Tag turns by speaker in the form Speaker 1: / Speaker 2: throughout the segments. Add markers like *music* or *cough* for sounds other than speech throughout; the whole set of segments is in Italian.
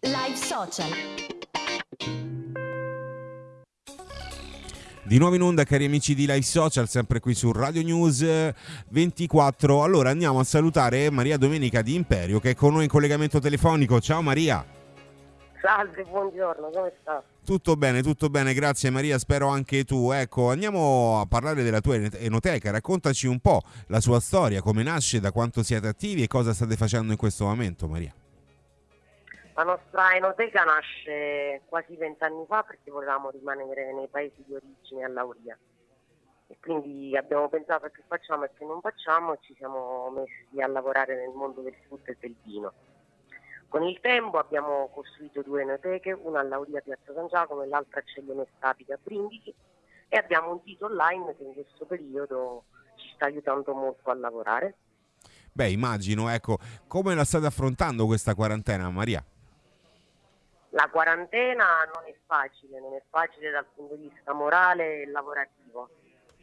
Speaker 1: Live Social.
Speaker 2: Di nuovo in onda, cari amici di Live Social, sempre qui su Radio News 24. Allora andiamo a salutare Maria Domenica di Imperio che è con noi in collegamento telefonico. Ciao Maria.
Speaker 3: Salve, buongiorno, come sta?
Speaker 2: Tutto bene, tutto bene, grazie Maria, spero anche tu. Ecco, andiamo a parlare della tua enoteca, raccontaci un po' la sua storia, come nasce, da quanto siete attivi e cosa state facendo in questo momento Maria.
Speaker 3: La nostra enoteca nasce quasi vent'anni fa perché volevamo rimanere nei paesi di origine a Lauria. E quindi abbiamo pensato che facciamo e che non facciamo e ci siamo messi a lavorare nel mondo del frutto e del vino. Con il tempo abbiamo costruito due enoteche, una a Lauria Piazza San Giacomo e l'altra a Ceglione Stapica a Brindisi e abbiamo un sito online che in questo periodo ci sta aiutando molto a lavorare.
Speaker 2: Beh, immagino, ecco, come la state affrontando questa quarantena, Maria?
Speaker 3: La quarantena non è facile, non è facile dal punto di vista morale e lavorativo,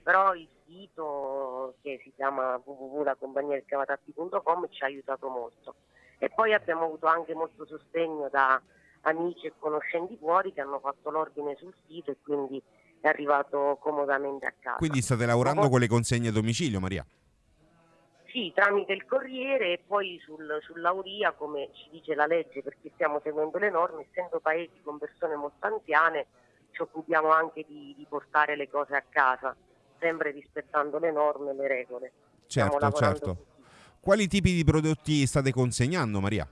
Speaker 3: però il sito che si chiama www.lacompagniadelcavatappi.com ci ha aiutato molto. E poi abbiamo avuto anche molto sostegno da amici e conoscenti fuori che hanno fatto l'ordine sul sito e quindi è arrivato comodamente a casa.
Speaker 2: Quindi state lavorando con le consegne a domicilio, Maria?
Speaker 3: Sì, tramite il Corriere e poi sul, sull'Auria, come ci dice la legge, perché stiamo seguendo le norme, essendo paesi con persone molto anziane, ci occupiamo anche di, di portare le cose a casa, sempre rispettando le norme e le regole.
Speaker 2: Certo, certo. Quali tipi di prodotti state consegnando, Maria?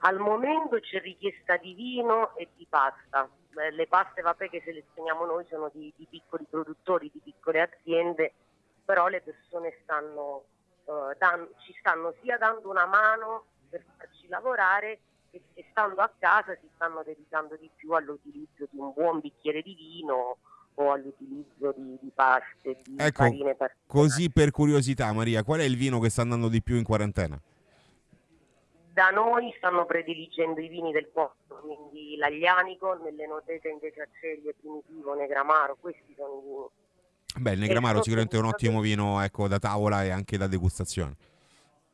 Speaker 3: Al momento c'è richiesta di vino e di pasta. Le paste vabbè, che selezioniamo noi sono di, di piccoli produttori, di piccole aziende però le persone stanno, uh, dan- ci stanno sia dando una mano per farci lavorare e, e stando a casa si stanno dedicando di più all'utilizzo di un buon bicchiere di vino o all'utilizzo di, di paste, di
Speaker 2: ecco, farine particolari. Così per curiosità Maria, qual è il vino che sta andando di più in quarantena?
Speaker 3: Da noi stanno prediligendo i vini del posto, quindi l'aglianico, nell'enoteca invece accelie, primitivo, negramaro, questi sono i vini
Speaker 2: Beh, il Negramaro sicuramente è un ottimo vino ecco, da tavola e anche da degustazione.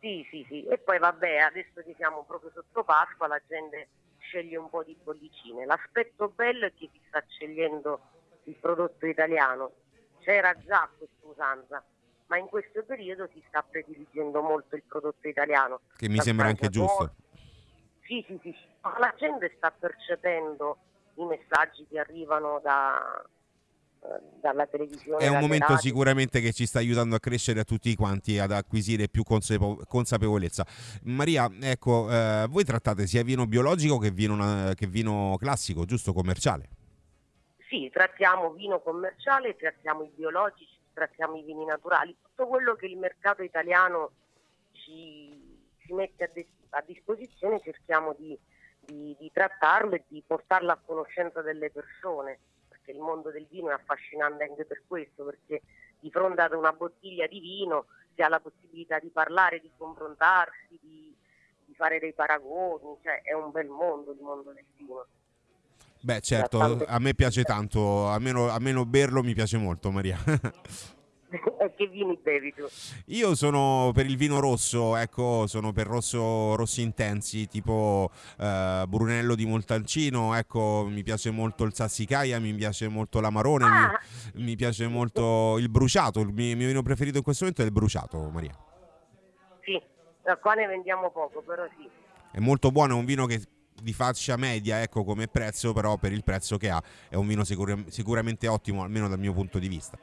Speaker 3: Sì, sì, sì. E poi vabbè, adesso che siamo proprio sotto Pasqua, la gente sceglie un po' di bollicine. L'aspetto bello è che si sta scegliendo il prodotto italiano. C'era già questa usanza, ma in questo periodo si sta prediligendo molto il prodotto italiano.
Speaker 2: Che mi sembra anche giusto.
Speaker 3: Sì, sì, sì. La gente sta percependo i messaggi che arrivano da, dalla televisione.
Speaker 2: È un momento radio. sicuramente che ci sta aiutando a crescere a tutti quanti, ad acquisire più consapevolezza. Maria, ecco, eh, voi trattate sia vino biologico che vino, che vino classico, giusto, commerciale?
Speaker 3: Sì, trattiamo vino commerciale, trattiamo i biologici, trattiamo i vini naturali, tutto quello che il mercato italiano ci, ci mette a, a, disposizione cerchiamo di, di, di trattarlo e di portarlo a conoscenza delle persone perché il mondo del vino è affascinante anche per questo, perché di fronte ad una bottiglia di vino si ha la possibilità di parlare, di confrontarsi, di, di fare dei paragoni, cioè è un bel mondo il mondo del vino.
Speaker 2: Beh certo, a me piace tanto, almeno, almeno berlo mi piace molto Maria. *laughs*
Speaker 3: che vini bevi tu?
Speaker 2: Io sono per il vino rosso, ecco, sono per rosso, rossi intensi, tipo eh, Brunello di Montalcino, ecco, mi piace molto il Sassicaia, mi piace molto l'Amarone, ah. mi, mi, piace molto il bruciato, il mio, il mio, vino preferito in questo momento è il bruciato, Maria.
Speaker 3: Sì, qua ne vendiamo poco, però sì.
Speaker 2: È molto buono, è un vino che di fascia media ecco come prezzo però per il prezzo che ha è un vino sicur- sicuramente ottimo almeno dal mio punto di vista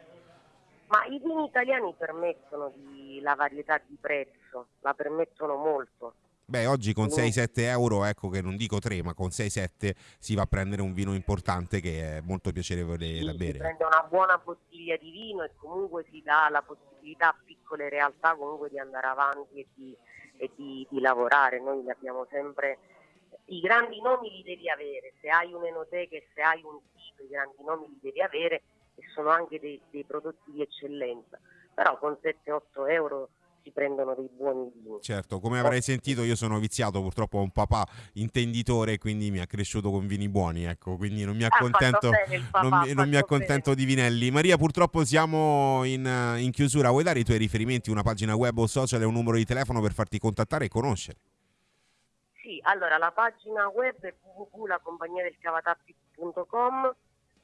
Speaker 3: ma i vini italiani permettono di, la varietà di prezzo, la permettono molto.
Speaker 2: Beh, oggi con 6-7 euro, ecco che non dico 3, ma con 6-7 si va a prendere un vino importante che è molto piacevole
Speaker 3: sì,
Speaker 2: da bere. Si
Speaker 3: prende una buona bottiglia di vino e comunque si dà la possibilità a piccole realtà comunque di andare avanti e di, e di, di lavorare. Noi abbiamo sempre i grandi nomi li devi avere, se hai un'enoteca e se hai un sito, i grandi nomi li devi avere e sono anche dei, dei prodotti di eccellenza, però con 7-8 euro si prendono dei buoni vini.
Speaker 2: Certo, come avrai sentito io sono viziato purtroppo a un papà intenditore quindi mi ha cresciuto con vini buoni, ecco, quindi non mi accontento, papà, non mi, non mi accontento di vinelli. Maria purtroppo siamo in, in chiusura, vuoi dare i tuoi riferimenti, una pagina web o social e un numero di telefono per farti contattare e conoscere?
Speaker 3: allora la pagina web è www.lacompagniadelcavatappi.com,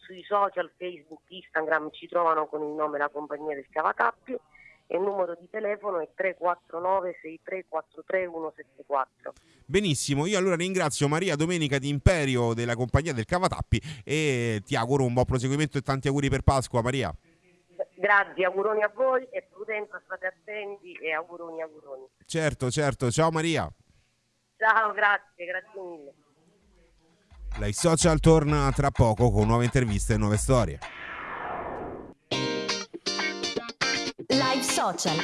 Speaker 3: sui social Facebook, Instagram ci trovano con il nome La Compagnia del Cavatappi e il numero di telefono è 349 6343 174.
Speaker 2: Benissimo, io allora ringrazio Maria Domenica di Imperio della compagnia del Cavatappi e ti auguro un buon proseguimento e tanti auguri per Pasqua Maria.
Speaker 3: Grazie, auguroni a voi e prudenza, state attenti e auguroni, auguroni.
Speaker 2: Certo, certo, ciao Maria.
Speaker 3: Ciao, grazie, grazie mille.
Speaker 2: Live Social torna tra poco con nuove interviste e nuove storie.
Speaker 1: Live Social.